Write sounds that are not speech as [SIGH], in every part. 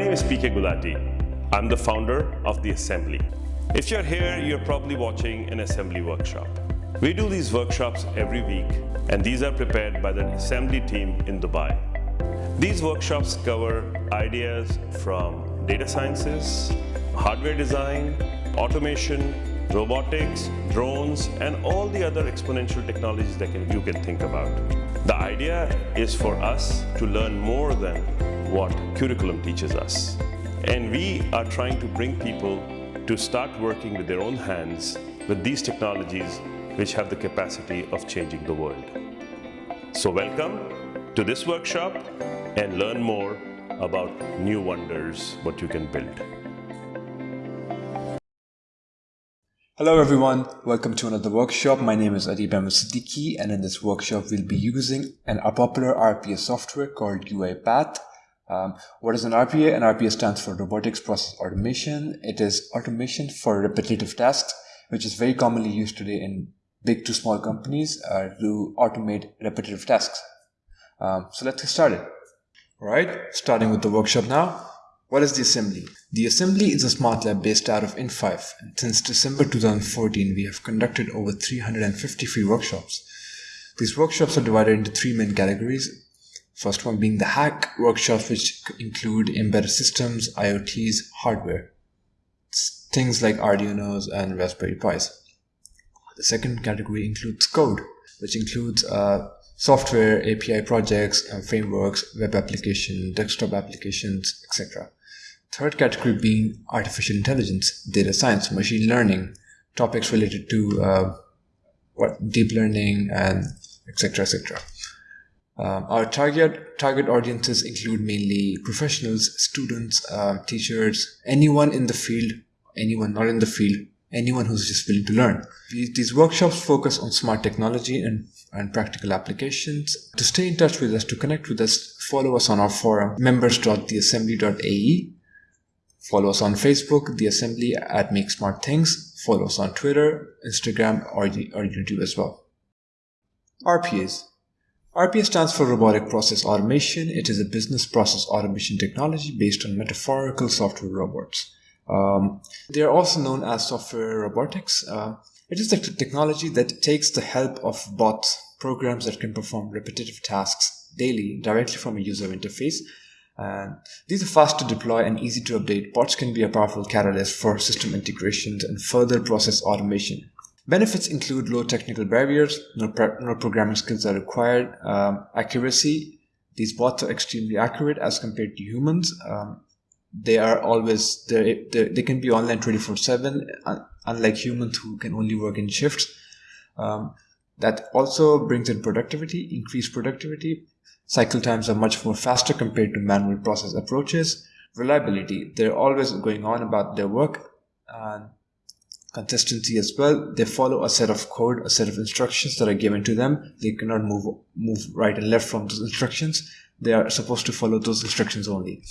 Name is PK Gulati. I'm the founder of The Assembly. If you're here, you're probably watching an assembly workshop. We do these workshops every week, and these are prepared by the assembly team in Dubai. These workshops cover ideas from data sciences, hardware design, automation, robotics, drones, and all the other exponential technologies that can, you can think about. The idea is for us to learn more than what curriculum teaches us. And we are trying to bring people to start working with their own hands with these technologies which have the capacity of changing the world. So welcome to this workshop and learn more about new wonders, what you can build. Hello everyone, welcome to another workshop. My name is Adib Siddiqui and in this workshop we'll be using an, popular RPA software called UiPath. Um, what is an RPA? An RPA stands for Robotics Process Automation. It is automation for repetitive tasks, which is very commonly used today in big to small companies uh, to automate repetitive tasks. Um, so let's get started. All right, starting with the workshop now. What is the assembly? The assembly is a smart lab based out of in5, and since December 2014, we have conducted over 350 free workshops. These workshops are divided into three main categories. First one being the hack workshops, which include embedded systems, IoTs, hardware, things like Arduinos and Raspberry Pis. The second category includes code, which includes uh, software, API projects, and frameworks, web application, desktop applications, etc. Third category being artificial intelligence, data science, machine learning, topics related to uh, what deep learning and etc. etc. Um, our target target audiences include mainly professionals, students, uh, teachers, anyone in the field, anyone not in the field, anyone who's just willing to learn. These workshops focus on smart technology and, and practical applications. To stay in touch with us, to connect with us, follow us on our forum, members.theassembly.ae Follow us on Facebook, The Assembly at Make Smart Things. Follow us on Twitter, Instagram, or, or YouTube as well. RPAs. RPA stands for Robotic Process Automation. It is a business process automation technology based on metaphorical software robots. Um, they are also known as software robotics. Uh, it is a technology that takes the help of bots, programs that can perform repetitive tasks daily directly from a user interface and these are fast to deploy and easy to update. Bots can be a powerful catalyst for system integrations and further process automation. Benefits include low technical barriers, no, no programming skills are required, um, accuracy. These bots are extremely accurate as compared to humans. Um, they are always, they they can be online 24 7, unlike humans who can only work in shifts. Um, that also brings in productivity, increased productivity, Cycle times are much more faster compared to manual process approaches. Reliability, they're always going on about their work and consistency as well. They follow a set of code, a set of instructions that are given to them. They cannot move, move right and left from those instructions. They are supposed to follow those instructions only.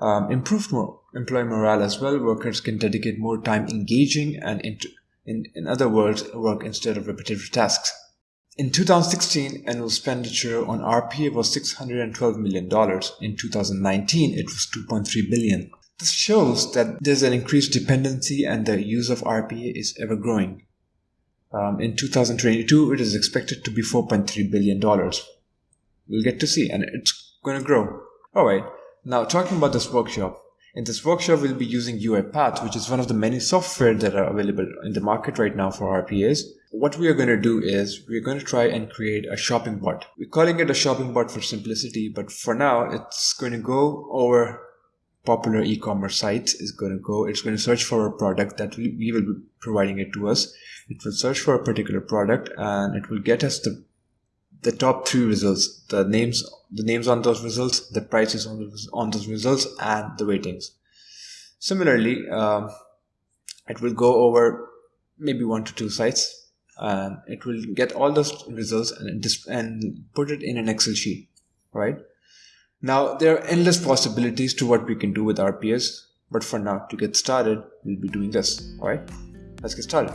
Um, improved employee morale as well. Workers can dedicate more time engaging and in, in other words, work instead of repetitive tasks. In 2016, annual expenditure on RPA was $612 million. In 2019, it was $2.3 billion. This shows that there's an increased dependency and the use of RPA is ever growing. Um, in 2022, it is expected to be $4.3 billion. We'll get to see, and it's going to grow. Alright, now talking about this workshop. In this workshop, we'll be using UiPath, which is one of the many software that are available in the market right now for RPAs what we are going to do is we're going to try and create a shopping bot. We're calling it a shopping bot for simplicity, but for now it's going to go over popular e-commerce sites is going to go, it's going to search for a product that we, we will be providing it to us. It will search for a particular product and it will get us the the top three results, the names, the names on those results, the prices on those, on those results, and the ratings. Similarly, um, it will go over maybe one to two sites and it will get all those results and, and put it in an Excel sheet, right? Now, there are endless possibilities to what we can do with RPS, but for now, to get started, we'll be doing this, all right? Let's get started.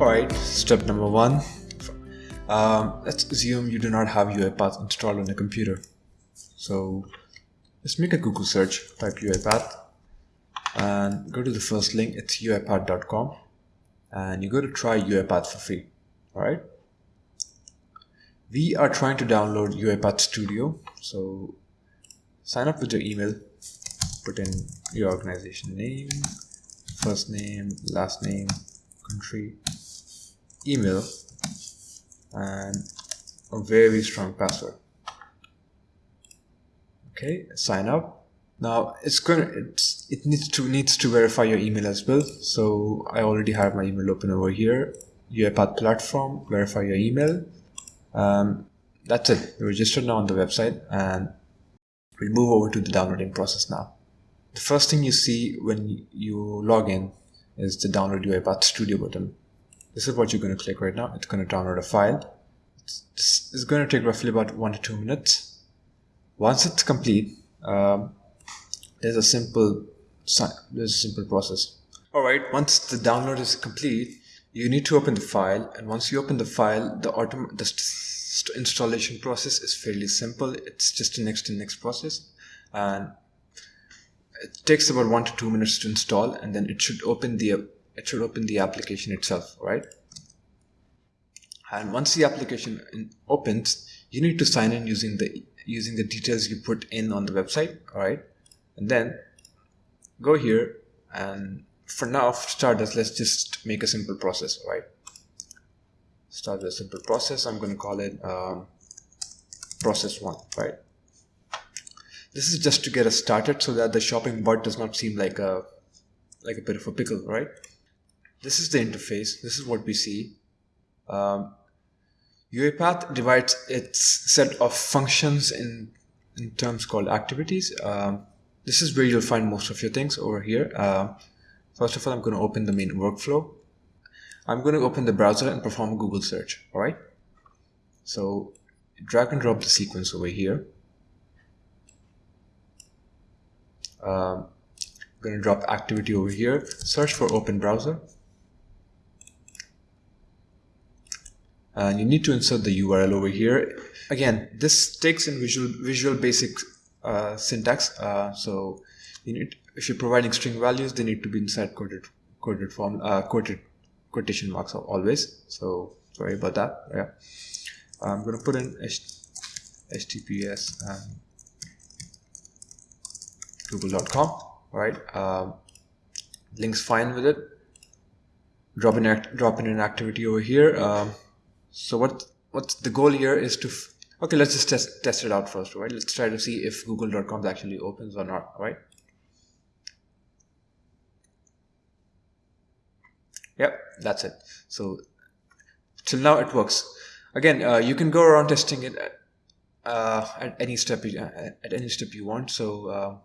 All right, step number one. Um, let's assume you do not have UiPath installed on your computer. So let's make a Google search, type UiPath and go to the first link, it's uipath.com and you go to try UiPath for free, all right? We are trying to download UiPath Studio. So sign up with your email, put in your organization name, first name, last name, country, email, and a very strong password. Okay, sign up. Now it's gonna it's it needs to needs to verify your email as well. So I already have my email open over here. UiPath platform, verify your email. Um, that's it. You're registered now on the website and we'll move over to the downloading process now. The first thing you see when you log in is the download UiPath Studio button. This is what you're going to click right now. It's going to download a file. It's, it's going to take roughly about one to two minutes. Once it's complete, um, there's a simple there's a simple process. All right, once the download is complete, you need to open the file, and once you open the file, the autom the installation process is fairly simple. It's just a next to next process, and it takes about one to two minutes to install, and then it should open the it should open the application itself, right? And once the application opens, you need to sign in using the using the details you put in on the website, all right? And then go here and for now, for starters, let's just make a simple process, right? Start with a simple process. I'm going to call it um, process one, right? This is just to get us started so that the shopping bot does not seem like a like a bit of a pickle, right? This is the interface. This is what we see. Um, UiPath divides its set of functions in, in terms called activities. Um, this is where you'll find most of your things over here. Uh, first of all, I'm going to open the main workflow. I'm going to open the browser and perform a Google search. All right. So drag and drop the sequence over here. Um, I'm going to drop activity over here. Search for open browser. And you need to insert the URL over here. Again, this takes in Visual, Visual Basic uh, syntax. Uh, so you need, if you're providing string values, they need to be inside quoted quoted form uh, quoted quotation marks always. So sorry about that. Yeah, I'm going to put in https and google.com. Right, um, links fine with it. Drop in drop in an activity over here. Um, so what what's the goal here is to Okay, let's just test, test it out first, right? Let's try to see if google.com actually opens or not, right? Yep, that's it. So till now it works. Again, uh, you can go around testing it at, uh, at any step you, at any step you want. So uh,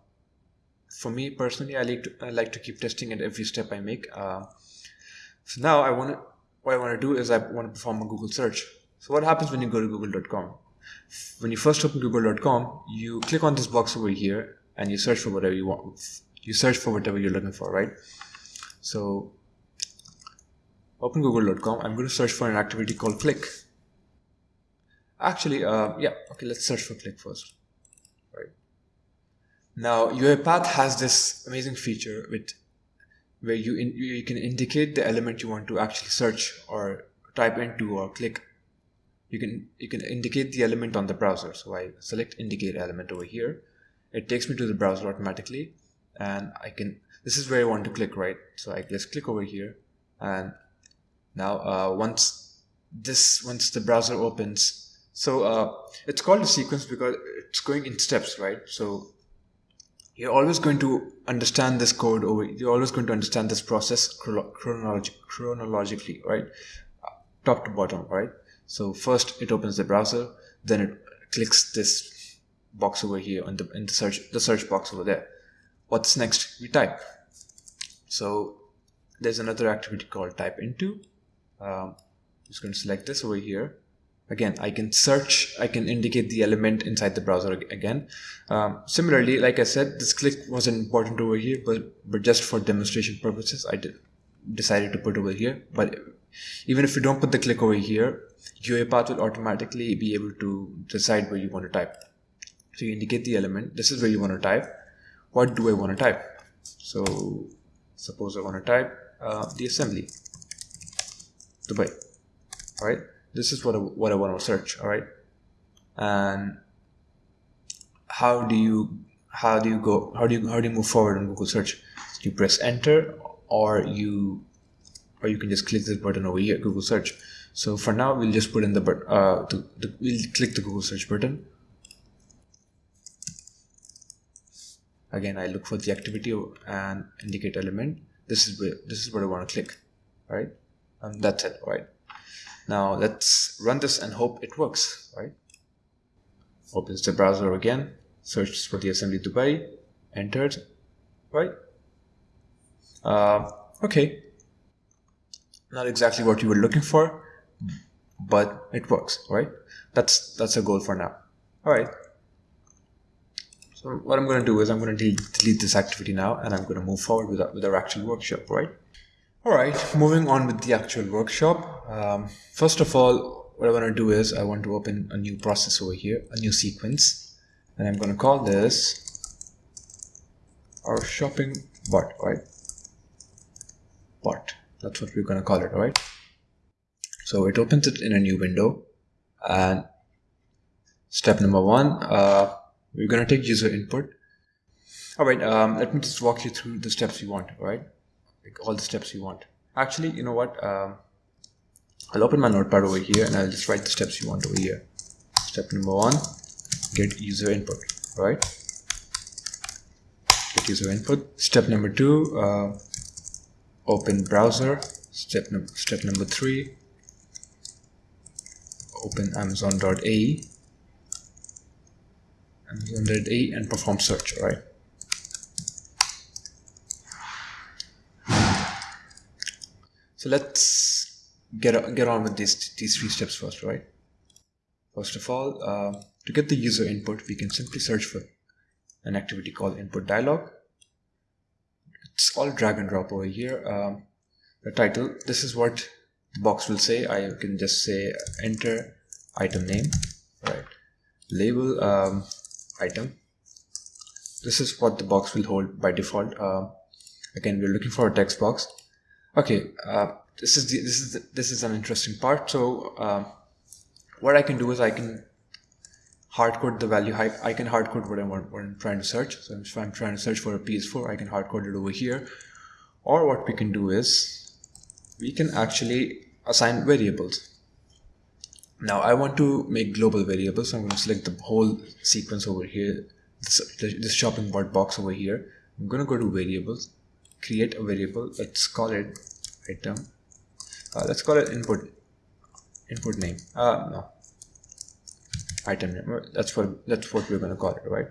for me personally, I like to I like to keep testing at every step I make. Uh, so now I want to what I want to do is I want to perform a Google search. So what happens when you go to google.com? when you first open google.com you click on this box over here and you search for whatever you want you search for whatever you're looking for right so open google.com i'm going to search for an activity called click. Actually uh, yeah okay let's search for click first. Right. Now UiPath has this amazing feature with where you in, you can indicate the element you want to actually search or type into or click. You can you can indicate the element on the browser. So i select indicate element over here. It takes me to the browser automatically and i can this is where i want to click right? So i just click over here and now uh, once this once the browser opens so uh, it's called a sequence because it's going in steps right so you're always going to understand this code over you're always going to understand this process chronolog chronologically right top to bottom right so first it opens the browser, then it clicks this box over here on the in the search the search box over there. What's next? We type. So there's another activity called type into. Um, just going to select this over here. Again, I can search, I can indicate the element inside the browser again. Um, similarly, like I said, this click wasn't important over here, but, but just for demonstration purposes, I did, decided to put over here. But even if you don't put the click over here, UiPath will automatically be able to decide where you want to type. So you indicate the element. This is where you want to type. What do I want to type? So suppose I want to type uh, the assembly, Dubai. All right. This is what I, what I want to search. All right. And how do you how do you go how do you how do you move forward on Google search? You press enter or you or you can just click this button over here, Google search. So for now, we'll just put in the, uh, the, the we'll click the Google search button. Again, I look for the activity and indicate element. This is where, this is what I want to click, right? And that's it, right? Now let's run this and hope it works, right? Opens the browser again, searches for the assembly Dubai, entered, right? Uh, okay, not exactly what you were looking for, but it works, right? That's that's a goal for now. All right. So what I'm going to do is I'm going to delete this activity now and I'm going to move forward with with our actual workshop, right? All right, moving on with the actual workshop. Um, first of all, what I want to do is I want to open a new process over here, a new sequence, and I'm going to call this our shopping bot, right? Bot. That's what we're going to call it, right? So it opens it in a new window and step number one, uh, we're going to take user input. All right, um, let me just walk you through the steps you want, all right? Like all the steps you want. Actually, you know what? Um, I'll open my notepad over here and I'll just write the steps you want over here. Step number one, get user input, right? Get user input. Step number two, uh, open browser. Step, num step number three, open amazon.ae amazon.ae and perform search, right? So let's get, get on with these, these three steps first, right? First of all, uh, to get the user input, we can simply search for an activity called input dialog. It's all drag and drop over here. Um, the title, this is what the box will say. I can just say enter item name, right? Label um, item. This is what the box will hold by default. Uh, again, we're looking for a text box okay uh, this is the, this is the, this is an interesting part. So uh, what I can do is I can hard code the value I, I can hard code what I want what I'm trying to search. So if I'm trying to search for a PS4 I can hard code it over here. Or what we can do is we can actually assign variables. Now I want to make global variables. So I'm going to select the whole sequence over here this, this shopping bot box over here. I'm going to go to variables create a variable let's call it item uh, let's call it input input name. Uh, no. Item name. That's what that's what we're going to call it right?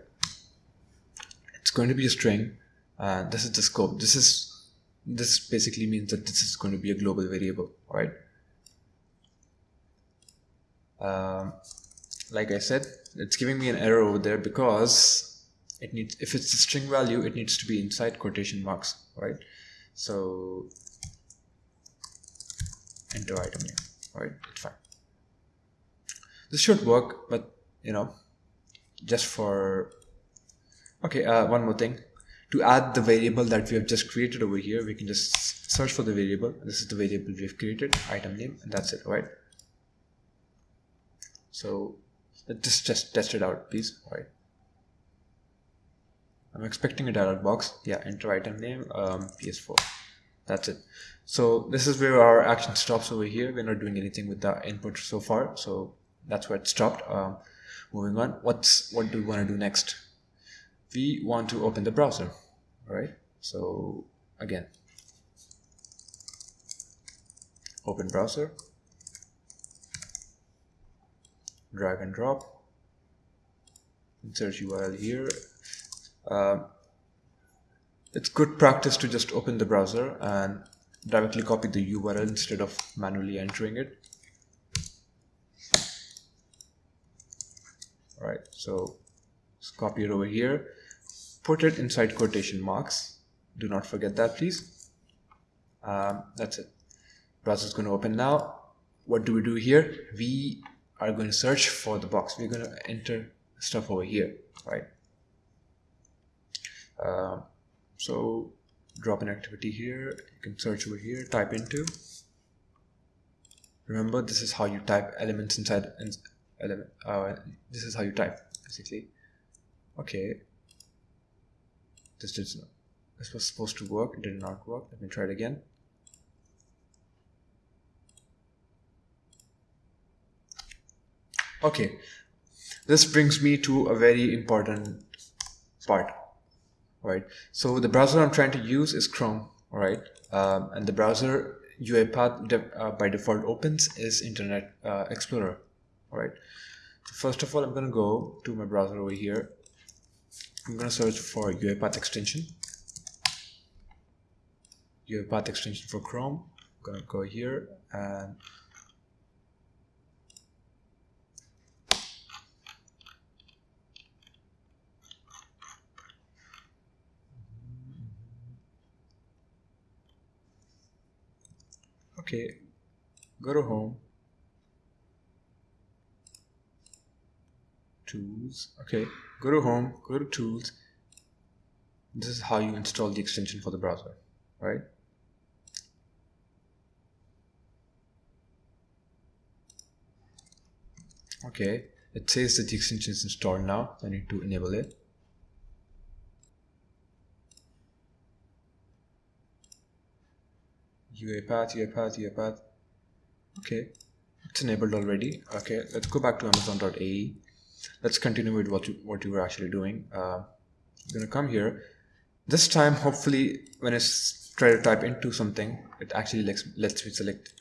It's going to be a string. Uh, this is the scope. This is this basically means that this is going to be a global variable right? Um, like I said it's giving me an error over there because it needs if it's a string value it needs to be inside quotation marks right? So enter item name right? It's fine. This should work but you know just for okay uh, one more thing. To add the variable that we have just created over here we can just search for the variable. This is the variable we have created item name and that's it right? So let's just, test it out please right I'm expecting a dialog box. Yeah, enter item name, um, PS4. That's it. So this is where our action stops over here. We're not doing anything with the input so far. So that's where it stopped. Um, moving on. What's what do we want to do next? We want to open the browser. All right. So again, open browser, drag and drop, insert URL here, uh, it's good practice to just open the browser and directly copy the URL instead of manually entering it. All right, so let's copy it over here, put it inside quotation marks. Do not forget that, please. Um, that's it. Browser is going to open now. what do we do here? We are going to search for the box. We're going to enter stuff over here, right? Uh, so drop an activity here. You can search over here, type into. Remember, this is how you type elements inside element. Uh, this is how you type basically. Okay. This did not. This was supposed to work. It did not work. Let me try it again. Okay, this brings me to a very important part, right? So the browser I'm trying to use is Chrome, right? Um, and the browser UiPath de uh, by default opens is Internet uh, Explorer, right? So first of all, I'm gonna go to my browser over here. I'm gonna search for UiPath extension. UiPath extension for Chrome. I'm gonna go here and okay. Go to home. Tools. Okay. Go to home. Go to tools. This is how you install the extension for the browser right? Okay. It says that the extension is installed now. I need to enable it UiPath, UiPath, UiPath. Okay, it's enabled already. Okay, let's go back to amazon.ae. Let's continue with what you, what you were actually doing. Uh, I'm gonna come here. This time, hopefully, when I try to type into something, it actually lets, lets me select.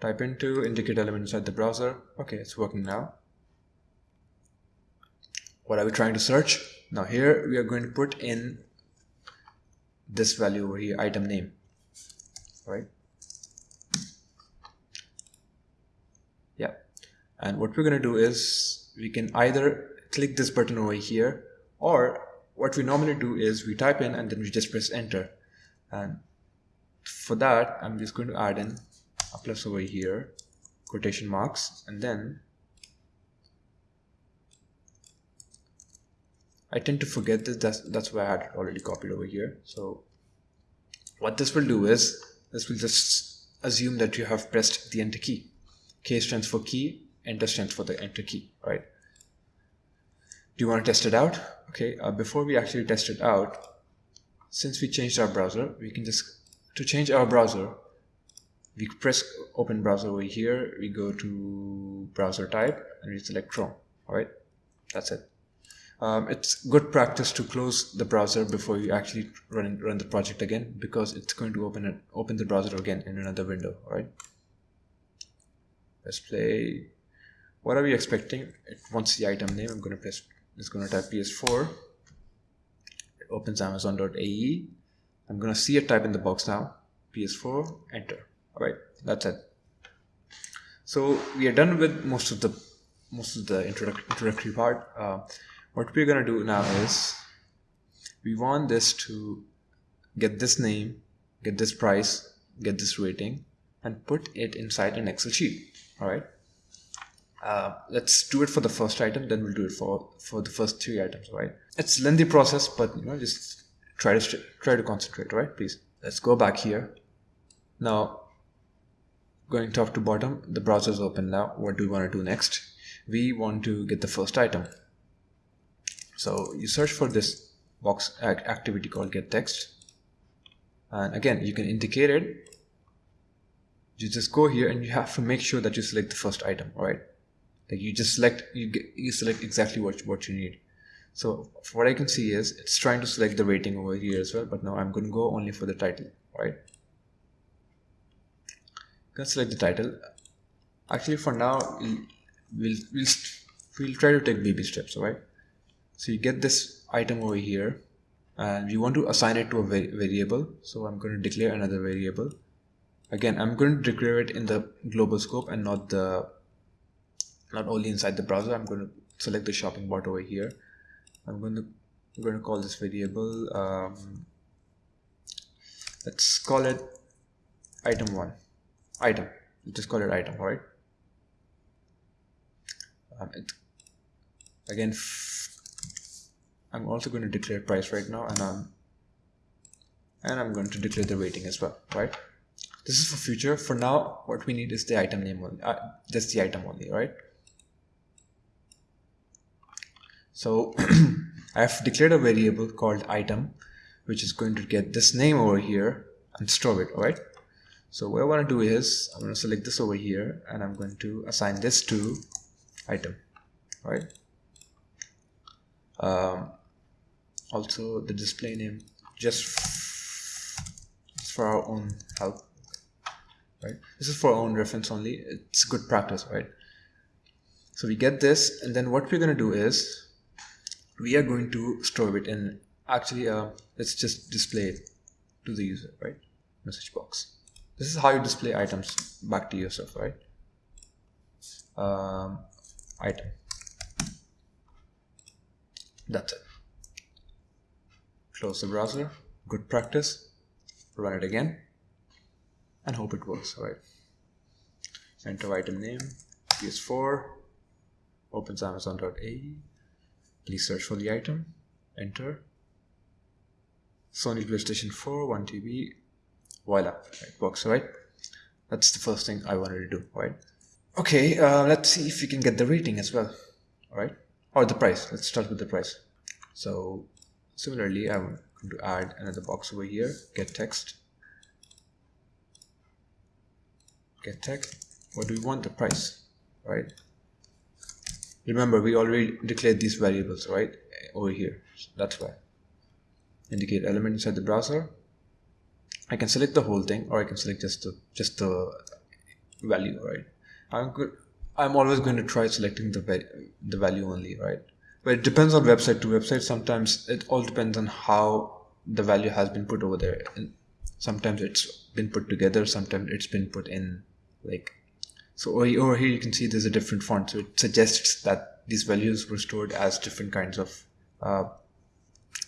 Type into, indicate element inside the browser. Okay, it's working now. What are we trying to search? Now here we are going to put in this value over here item name right? Yeah. And what we're going to do is we can either click this button over here or what we normally do is we type in and then we just press enter. And for that I'm just going to add in a plus over here quotation marks and then I tend to forget this that's, that's why I had already copied over here. So what this will do is this will just assume that you have pressed the enter key. K stands for key enter stands for the enter key right? Do you want to test it out? Okay uh, before we actually test it out since we changed our browser we can just to change our browser we press open browser over here we go to browser type and we select chrome all right? That's it um, it's good practice to close the browser before you actually run run the project again because it's going to open it open the browser again in another window all right let's play. What are we expecting? It wants the item name. I'm going to press it's going to type ps4 it opens amazon.ae i'm going to see a type in the box now. Ps4 enter. All right that's it. So we are done with most of the most of the introductory part. Uh, what we're going to do now is we want this to get this name get this price get this rating and put it inside an excel sheet all right uh, let's do it for the first item then we'll do it for for the first three items right it's a lengthy process but you know just try to try to concentrate right please let's go back here. Now going top to bottom the browser is open now. What do we want to do next? We want to get the first item so you search for this box activity called get text. And again, you can indicate it. You just go here and you have to make sure that you select the first item, right? Like you just select, you, get, you select exactly what, what you need. So what I can see is it's trying to select the rating over here as well, but now I'm going to go only for the title, right? I'm select the title. Actually, for now, we'll, we'll, we'll try to take baby steps, right? So you get this item over here and you want to assign it to a variable. So I'm going to declare another variable. Again, I'm going to declare it in the global scope and not the not only inside the browser. I'm going to select the shopping bot over here. I'm going to I'm going to call this variable. Um, let's call it item one. Item. Let's just call it item, right? Um, it, again, I'm also going to declare price right now, and I'm and I'm going to declare the rating as well, right? This is for future. For now, what we need is the item name only. Uh, that's the item only, right? So [CLEARS THROAT] I have declared a variable called item, which is going to get this name over here and store it, alright? So what I want to do is I'm going to select this over here and I'm going to assign this to item, right? Um, also the display name just, for our own help, right? This is for our own reference only. It's good practice, right? So we get this and then what we're going to do is we are going to store it in actually uh, let's just display it to the user right message box this is how you display items back to yourself right um, item that's it close the browser. Good practice. Run it again. And hope it works. All right. Enter item name ps4 opens amazon.ae Please search for the item, enter. Sony PlayStation 4, 1 TB, voila, it works, right? That's the first thing I wanted to do, right? Okay, uh, let's see if we can get the rating as well, alright? Or the price, let's start with the price. So, similarly, I'm going to add another box over here, get text. Get text, what do we want? The price, right? remember we already declared these variables right over here. So that's why. Indicate element inside the browser. I can select the whole thing or I can select just the just the value right? I'm good. I'm always going to try selecting the the value only right but it depends on website to website sometimes it all depends on how the value has been put over there and sometimes it's been put together sometimes it's been put in like so over here you can see there's a different font. So it suggests that these values were stored as different kinds of uh,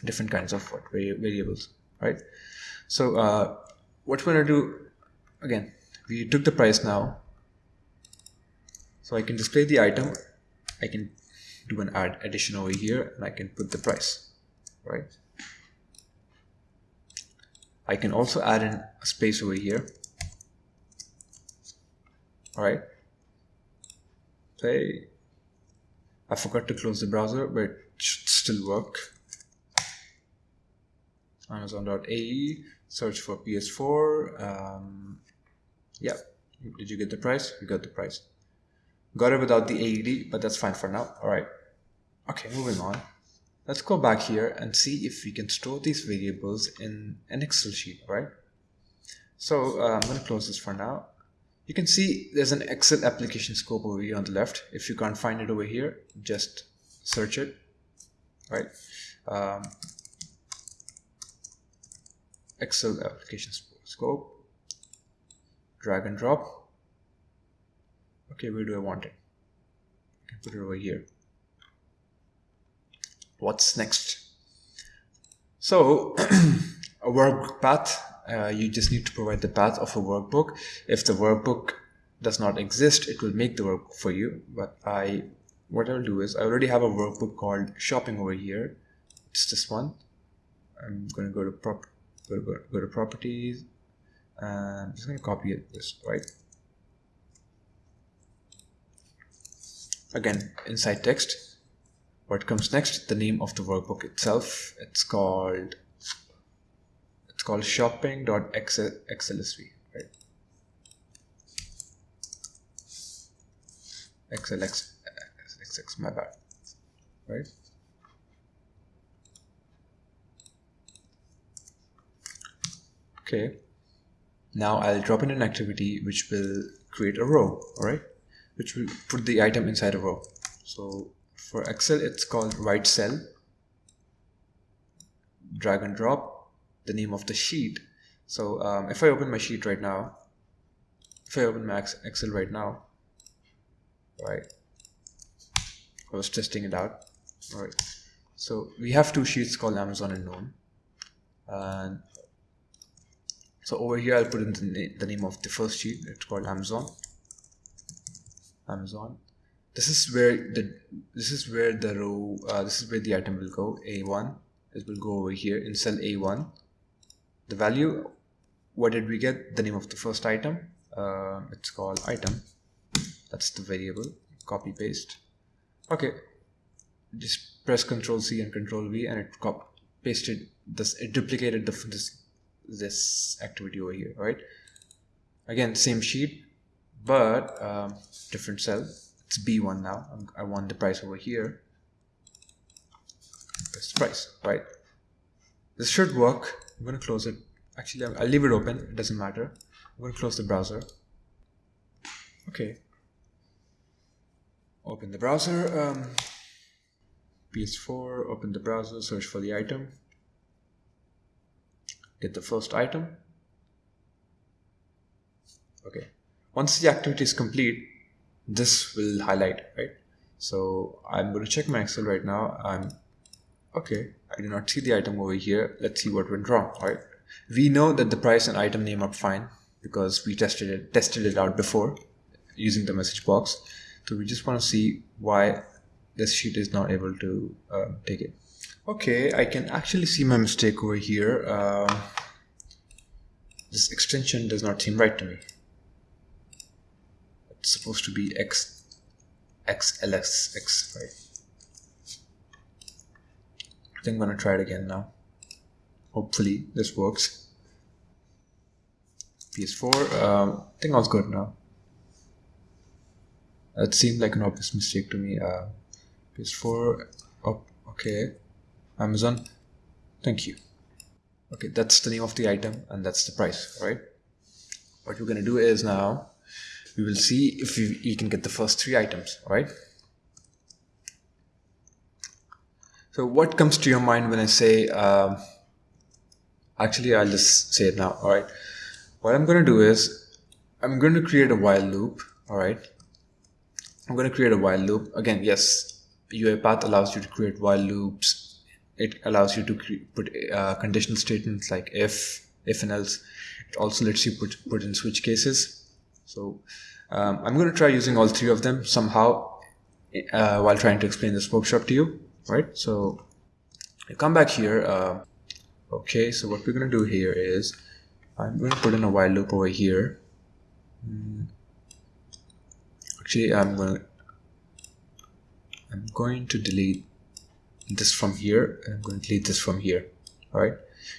different kinds of what, variables, right? So uh, what we're gonna do again, we took the price now. So I can display the item. I can do an add addition over here and I can put the price, right? I can also add in a space over here all right? Say I forgot to close the browser but it should still work. Amazon.ae search for ps4 um, yeah. Did you get the price? You got the price. Got it without the aed but that's fine for now all right okay moving on let's go back here and see if we can store these variables in an excel sheet right so uh, i'm going to close this for now you can see there's an Excel application scope over here on the left. If you can't find it over here, just search it, right? Um, Excel application scope, drag and drop. Okay, where do I want it? I can put it over here. What's next? So, [CLEARS THROAT] a work path uh, you just need to provide the path of a workbook. If the workbook does not exist, it will make the work for you. But I, what I'll do is I already have a workbook called shopping over here. It's this one. I'm going to go to prop, go to, go to properties, and I'm just going to copy it this right. Again, inside text, what comes next? The name of the workbook itself. It's called it's called shopping.xlsv, right? XLX, XX, my bad, right? Okay. Now I'll drop in an activity which will create a row, all right? Which will put the item inside a row. So for Excel, it's called write cell. Drag and drop the name of the sheet. So um, if I open my sheet right now, if I open my Excel right now, right, I was testing it out. All right. So we have two sheets called Amazon and Noon. And so over here, I'll put in the, na the name of the first sheet. It's called Amazon. Amazon. This is where the this is where the row uh, this is where the item will go A1 it will go over here in cell A1 the value what did we get? The name of the first item. Uh, it's called item. That's the variable. Copy paste. Okay. Just press ctrl C and control V and it cop pasted this it duplicated the this this activity over here right? Again same sheet but um, different cell it's b1 now. I want the price over here. That's the price right? This should work. I'm going to close it. Actually i'll leave it open. It doesn't matter. I'm going to close the browser. Okay. Open the browser um, ps4 open the browser search for the item. Get the first item. Okay. Once the activity is complete this will highlight right? So i'm going to check my excel right now i'm okay i do not see the item over here. Let's see what went wrong right? We know that the price and item name are fine because we tested it tested it out before using the message box. So we just want to see why this sheet is not able to uh, take it. Okay I can actually see my mistake over here. Uh, this extension does not seem right to me supposed to be x xlsx right? I think I'm gonna try it again now. Hopefully this works. Ps4 um, I think all's good now. It seemed like an obvious mistake to me uh, ps4 oh, okay. Amazon thank you. Okay that's the name of the item and that's the price right? What we're to do is now we will see if you, can get the first three items right so what comes to your mind when I say um, actually I'll just say it now all right what I'm going to do is I'm going to create a while loop all right I'm going to create a while loop. Again yes UiPath allows you to create while loops. It allows you to put uh, conditional statements like if if and else. It also lets you put put in switch cases so um, i'm going to try using all three of them somehow uh, while trying to explain this workshop to you right? So I come back here uh, okay so what we're going to do here is i'm going to put in a while loop over here. Hmm. actually i'm going to i'm going to delete this from here and I'm going to delete this from here all right?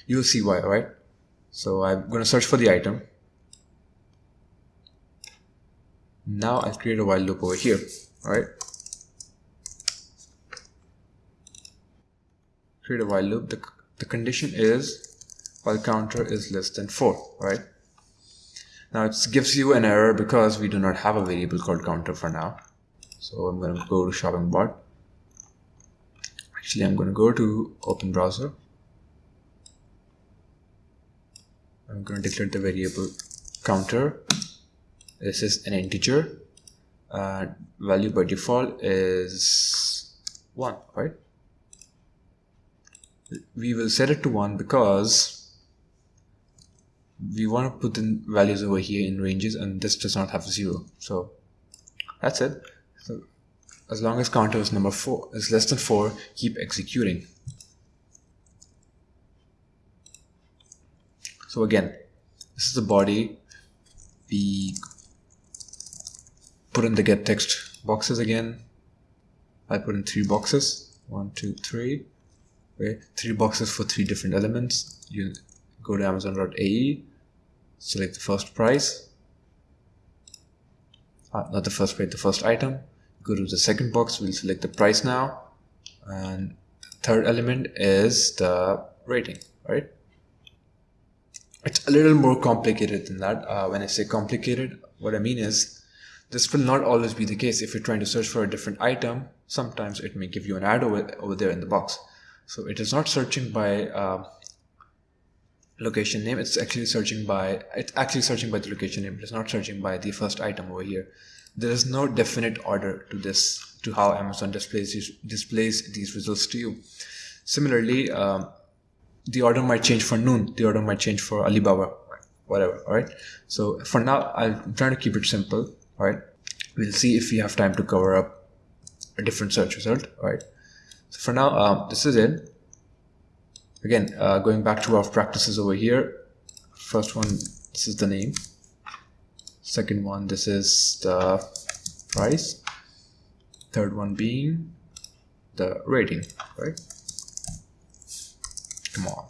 You'll see why all right? So I'm going to search for the item now I'll create a while loop over here all right create a while loop. The, the condition is while counter is less than 4 all right now it gives you an error because we do not have a variable called counter for now. So I'm going to go to shopping bot. Actually I'm going to go to open browser. I'm going to declare the variable counter this is an integer. Uh, value by default is 1 right? We will set it to 1 because we want to put the values over here in ranges and this does not have 0 so that's it. So as long as counter is number 4 is less than 4 keep executing. So again this is the body. We put in the get text boxes again. I put in three boxes. One two three. Okay. Three boxes for three different elements. You go to amazon.ae select the first price. Uh, not the first price the first item. Go to the second box. We'll select the price now. And third element is the rating right? It's a little more complicated than that. Uh, when I say complicated what I mean is this will not always be the case if you're trying to search for a different item sometimes it may give you an ad over, over there in the box so it is not searching by uh, location name it's actually searching by it's actually searching by the location name it's not searching by the first item over here there is no definite order to this to how Amazon displays displays these results to you. Similarly, um, the order might change for Noon, the order might change for Alibaba, whatever. All right. So for now, I'm trying to keep it simple. Right. we'll see if we have time to cover up a different search result right? So for now um, this is it. Again uh, going back to our practices over here. First one this is the name. Second one this is the price. Third one being the rating right? Come on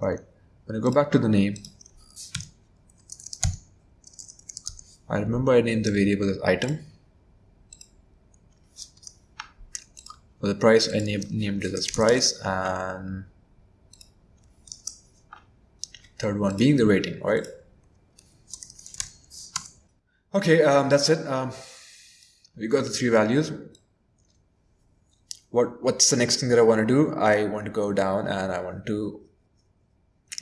right? When I go back to the name I remember I named the variable as item. For the price I named, named it as price and third one being the rating right? Okay um, that's it. Um, we got the three values. What what's the next thing that I want to do? I want to go down and I want to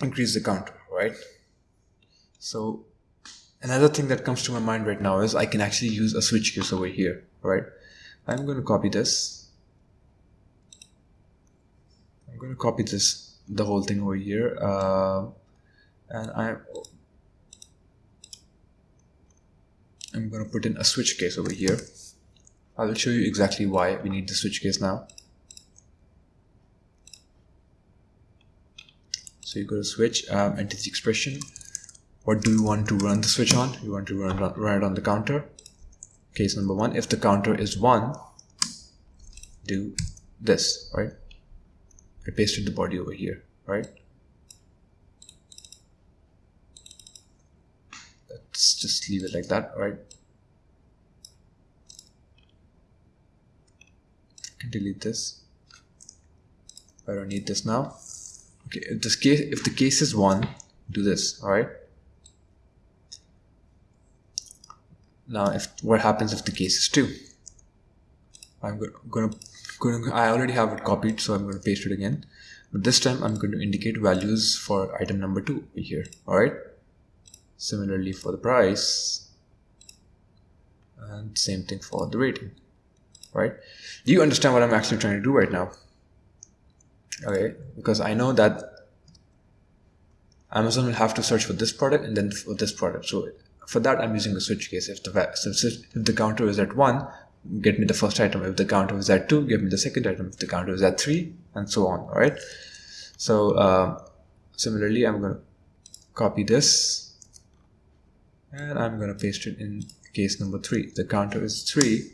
increase the counter right? So another thing that comes to my mind right now is I can actually use a switch case over here right? I'm going to copy this. I'm going to copy this the whole thing over here uh, and I'm I'm going to put in a switch case over here. I will show you exactly why we need the switch case now. So you go to switch um, the expression what do you want to run the switch on? You want to run, run it on the counter. Case number one if the counter is one do this right? I pasted the body over here right? Let's just leave it like that right? Can delete this. I don't need this now. Okay if this case if the case is one do this all now if what happens if the case is 2 I'm gonna, gonna, I already have it copied so I'm going to paste it again. But this time I'm going to indicate values for item number 2 here alright? Similarly for the price and same thing for the rating right? Do you understand what I'm actually trying to do right now? Okay because I know that Amazon will have to search for this product and then for this product so for that, I'm using a switch case. If the, if the counter is at 1, get me the first item. If the counter is at 2, give me the second item. If the counter is at 3, and so on, alright? So, uh, similarly, I'm going to copy this, and I'm going to paste it in case number 3. The counter is 3,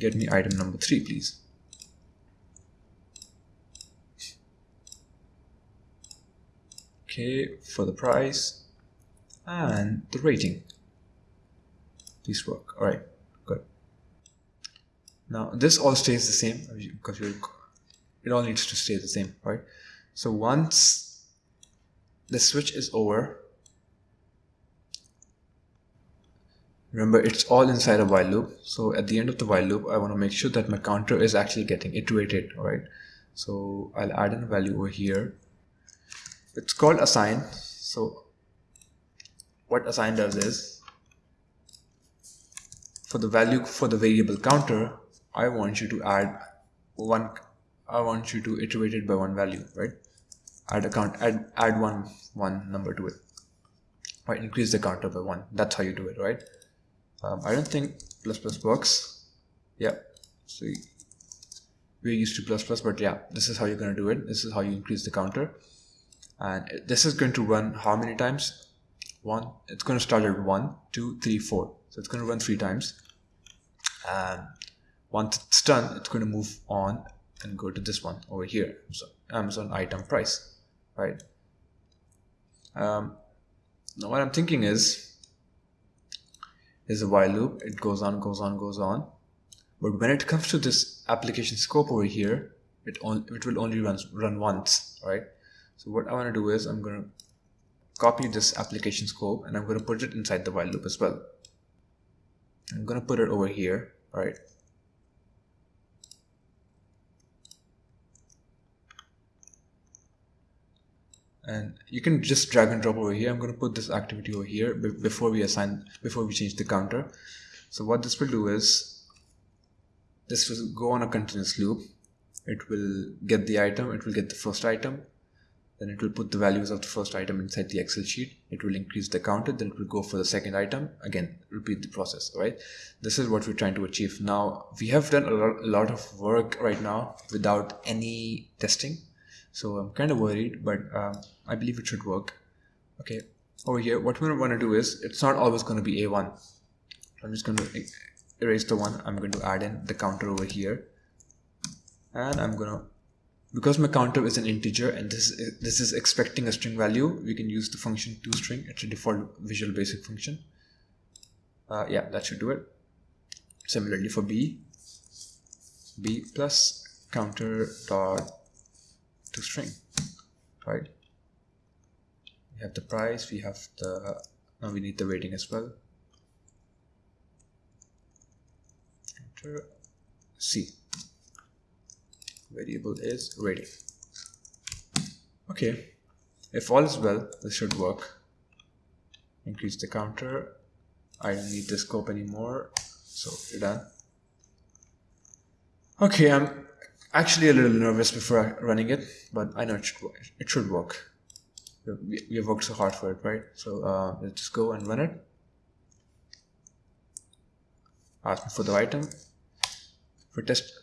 get me item number 3, please. Okay, for the price and the rating these work. All right good. Now this all stays the same because you, it all needs to stay the same right? So once the switch is over remember it's all inside a while loop. So at the end of the while loop I want to make sure that my counter is actually getting iterated all right so I'll add in a value over here. It's called assign. So what assign does is for the value for the variable counter, I want you to add one, I want you to iterate it by one value, right? Add a count, add, add one, one number to it, right? Increase the counter by one. That's how you do it, right? Um, I don't think plus plus works. Yeah. So we're used to plus plus, but yeah, this is how you're going to do it. This is how you increase the counter. And this is going to run how many times? One. It's going to start at one, two, three, four. So it's going to run three times. And once it's done, it's going to move on and go to this one over here. So Amazon item price, right? Um, now what I'm thinking is, is a while loop. It goes on, goes on, goes on. But when it comes to this application scope over here, it, it will only run, run once, right? So what I want to do is I'm going to copy this application scope and I'm going to put it inside the while loop as well. I'm going to put it over here, right? And you can just drag and drop over here. I'm going to put this activity over here before we assign, before we change the counter. So what this will do is, this will go on a continuous loop. It will get the item, it will get the first item, then it will put the values of the first item inside the excel sheet. It will increase the counter then it will go for the second item. Again repeat the process right? This is what we're trying to achieve. Now we have done a lot, of work right now without any testing. So i'm kind of worried but um, i believe it should work. Okay over here what we want to do is it's not always going to be a1 i'm just going to erase the one. I'm going to add in the counter over here. And i'm going to because my counter is an integer and this is, this is expecting a string value we can use the function toString it's a default visual basic function. Uh, yeah that should do it. Similarly for b b plus counter dot toString right? We have the price we have the now we need the rating as well. Counter c variable is rating okay. If all is well this should work. Increase the counter. I don't need the scope anymore. So you're done. Okay I'm actually a little nervous before running it but I know it should work. It should work. We, have worked so hard for it right? So uh, let's go and run it. Ask me for the item. For test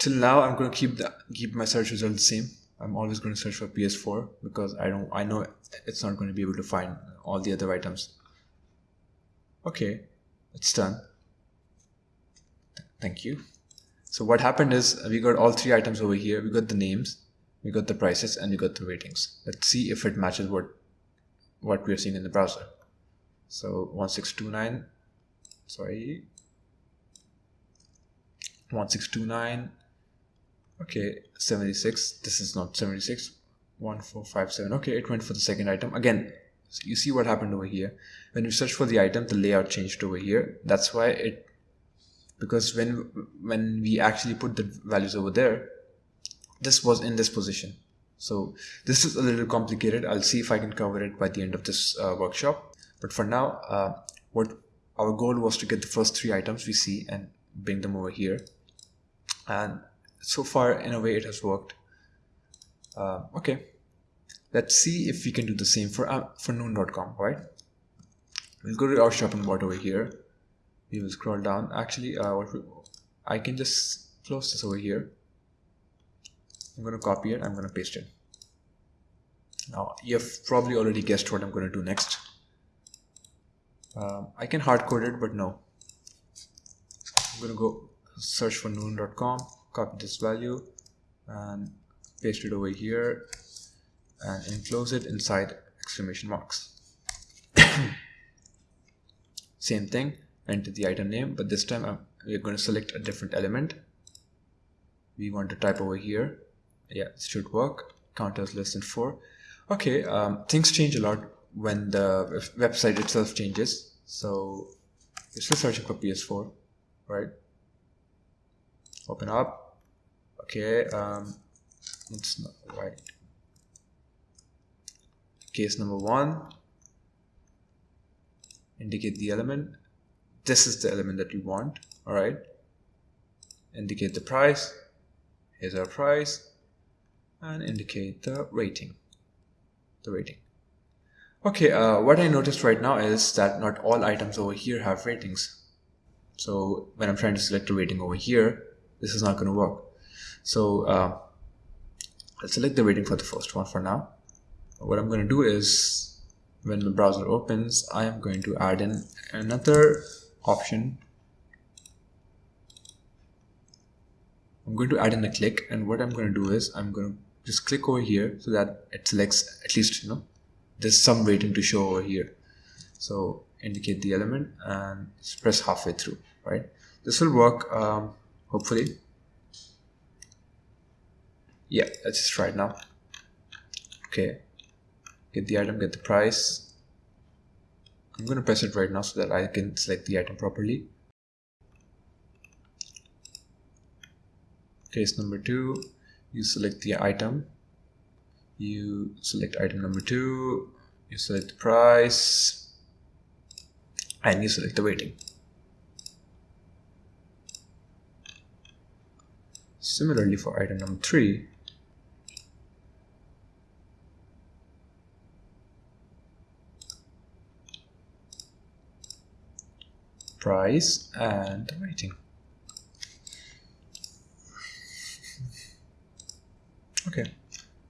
till now I'm going to keep the keep my search result the same. I'm always going to search for PS4 because I don't I know it's not going to be able to find all the other items. Okay it's done. Thank you. So what happened is we got all three items over here. We got the names we got the prices and we got the ratings. Let's see if it matches what what we're seeing in the browser. So 1629 sorry. 1629 okay 76 this is not 76 1457 okay it went for the second item. Again so you see what happened over here. When you search for the item the layout changed over here. That's why it because when when we actually put the values over there this was in this position. So this is a little complicated. I'll see if i can cover it by the end of this uh, workshop. But for now uh, what our goal was to get the first three items we see and bring them over here. And so far in a way it has worked. Uh, okay. Let's see if we can do the same for uh, for noon.com right we'll go to our shopping bot over here. We will scroll down. Actually uh, what we, I can just close this over here. I'm going to copy it. I'm going to paste it. Now you've probably already guessed what I'm going to do next. Um, I can hard code it but no. I'm going to go search for noon.com copy this value and paste it over here and enclose it inside exclamation marks. [COUGHS] Same thing enter the item name but this time I'm, we're going to select a different element. We want to type over here. Yeah this should work. Counter is less than 4 okay um, things change a lot when the website itself changes. So we're still searching for ps4 right open up. Okay um it's not right case number one. Indicate the element. This is the element that you want all right? Indicate the price. Here's our price. And indicate the rating. The rating. Okay uh, what I noticed right now is that not all items over here have ratings. So when I'm trying to select a rating over here this is not going to work. So uh, let's select the rating for the first one for now. What I'm going to do is when the browser opens I am going to add in another option. I'm going to add in a click and what I'm going to do is I'm going to just click over here so that it selects at least you know there's some rating to show over here. So indicate the element and press halfway through right? This will work um, hopefully. Yeah let's just try it now. Okay. Get the item get the price. I'm gonna press it right now so that I can select the item properly. Case number two. You select the item. You select item number two. You select the price. And you select the rating Similarly for item number 3, price and rating. Okay,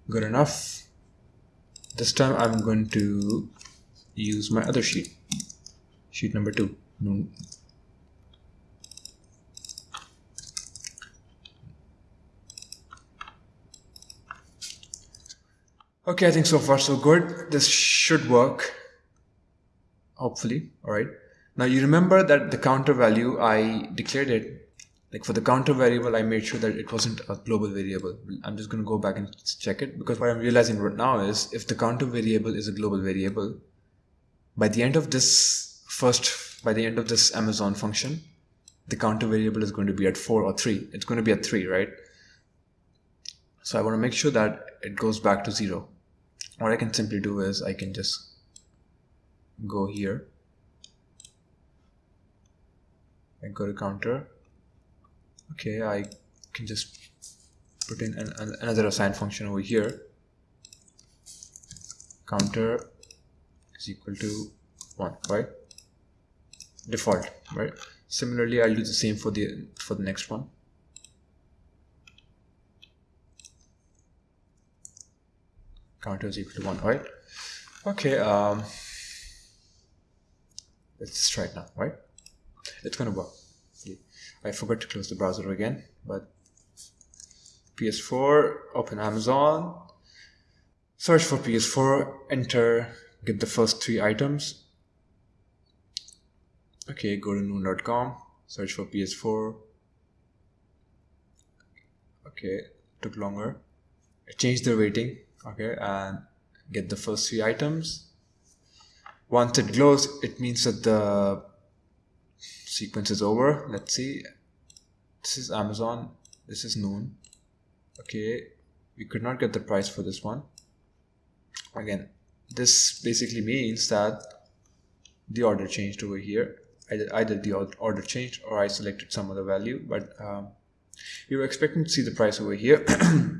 good enough. This time I'm going to use my other sheet, sheet number 2, Okay, I think so far so good. This should work. Hopefully, all right. Now you remember that the counter value, I declared it, like for the counter variable, I made sure that it wasn't a global variable. I'm just going to go back and check it because what I'm realizing right now is if the counter variable is a global variable, by the end of this first, by the end of this Amazon function, the counter variable is going to be at four or three. It's going to be at three, right? So I want to make sure that it goes back to zero what I can simply do is I can just go here. And go to counter. Okay I can just put in an, an, another assign function over here. Counter is equal to 1 right? Default right? Similarly I'll do the same for the for the next one counter is equal to 1 right? Okay um let's try it now right? It's gonna work. I forgot to close the browser again but PS4 open Amazon search for PS4 enter get the first three items. Okay go to noon.com search for PS4 okay took longer. I changed the rating okay and get the first three items. Once it glows it means that the sequence is over. Let's see. This is amazon. This is noon. Okay we could not get the price for this one. Again this basically means that the order changed over here. Either, either the order changed or I selected some other value but um, we were expecting to see the price over here [CLEARS THROAT]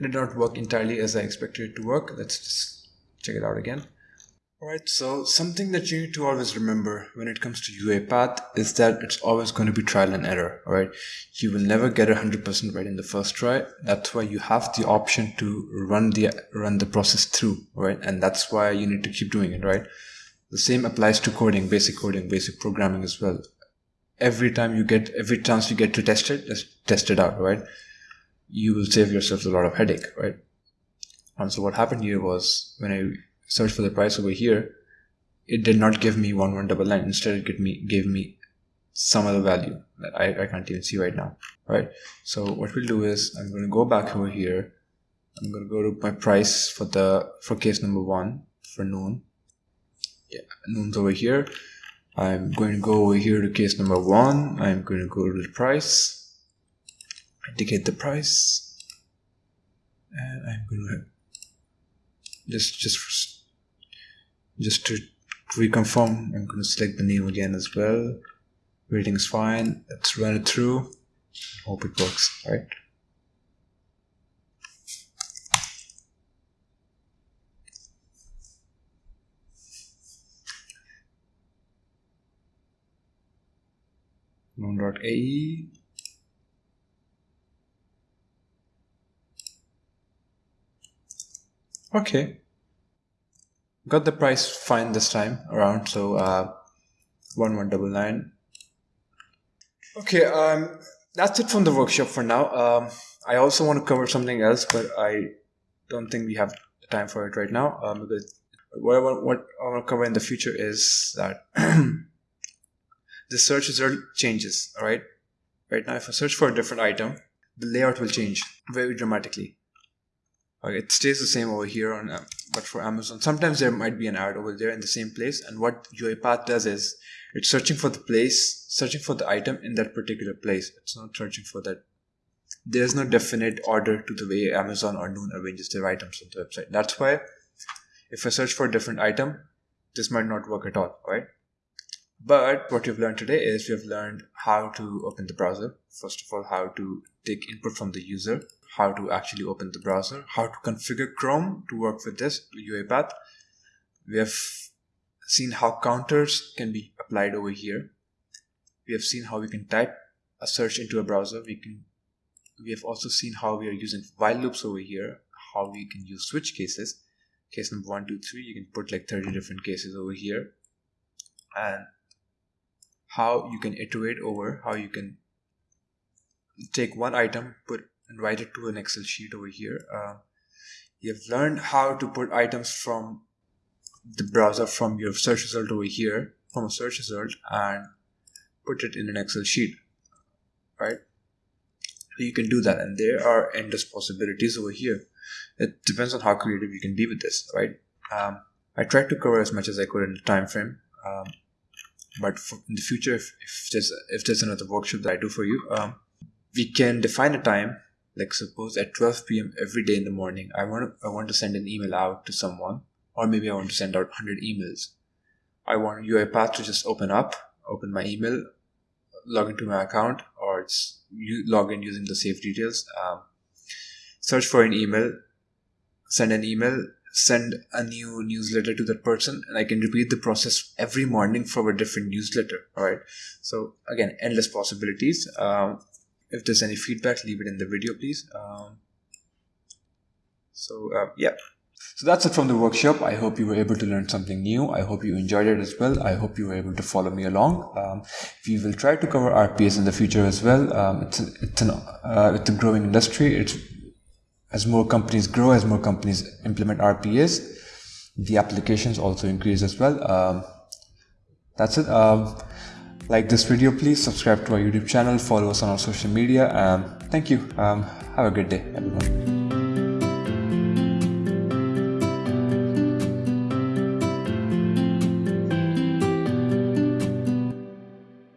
did not work entirely as I expected it to work. Let's just check it out again. Alright, so something that you need to always remember when it comes to UiPath is that it's always going to be trial and error, alright? You will never get 100% right in the first try. That's why you have the option to run the run the process through, right? And that's why you need to keep doing it, right? The same applies to coding, basic coding, basic programming as well. Every time you get, every chance you get to test it, just test it out, right? You will save yourself a lot of headache, right? And so what happened here was when I searched for the price over here, it did not give me 1199. Instead, it gave me, gave me some other value that I, I can't even see right now, right? So what we'll do is I'm going to go back over here. I'm going to go to my price for the, for case number one for noon. Yeah, noon's over here. I'm going to go over here to case number one. I'm going to go to the price indicate the price. And I'm going to just just just to reconfirm I'm going to select the name again as well. Rating is fine. Let's run it through. Hope it works right? Noon.ae Okay. Got the price fine this time around, so uh, 1199. Okay, um, that's it from the workshop for now. Um, I also want to cover something else, but I don't think we have the time for it right now um, because what I, want, what I want to cover in the future is that [CLEARS THROAT] the search result changes, all right? Right now, if I search for a different item, the layout will change very dramatically. It stays the same over here on, uh, but for Amazon, sometimes there might be an ad over there in the same place. And what UiPath does is it's searching for the place, searching for the item in that particular place. It's not searching for that. There's no definite order to the way Amazon or Noon arranges their items on the website. That's why if I search for a different item, this might not work at all, right? But what we've learned today is we've learned how to open the browser. First of all, how to take input from the user how to actually open the browser, how to configure Chrome to work with this UiPath. We have seen how counters can be applied over here. we have seen how we can type a search into a browser. We can we have also seen how we are using while loops over here, how we can use switch cases. Case number one, two, three, you can put like 30 different cases over here. And how you can iterate over, how you can take one item, put and write it to an Excel sheet over here. Uh, you've learned how to put items from the browser from your search result over here, from a search result, and put it in an Excel sheet, right? So you can do that and there are endless possibilities over here it depends on how creative you can be with this right um, i tried to cover as much as i could in the time frame um, but in the future if, if there's if there's another workshop that i do for you um, we can define a time like suppose at 12 p.m every day in the morning i want to i want to send an email out to someone or maybe i want to send out 100 emails. I want uipath to just open up open my email log into my account or it's you log in using the safe details um, search for an email send an email send a new newsletter to that person and i can repeat the process every morning for a different newsletter all right so again endless possibilities um, if there's any feedback leave it in the video please um, so uh, yeah so that's it from the workshop. I hope you were able to learn something new. I hope you enjoyed it as well. I hope you were able to follow me along. Um, we will try to cover RPS in the future as well. Um, it's, it's, an, uh, it's a growing industry. It's as more companies grow, as more companies implement RPS, the applications also increase as well. Um, that's it. Like this video, please subscribe to our YouTube channel, follow us on our social media. Um, thank you. Um, have a good day, everyone.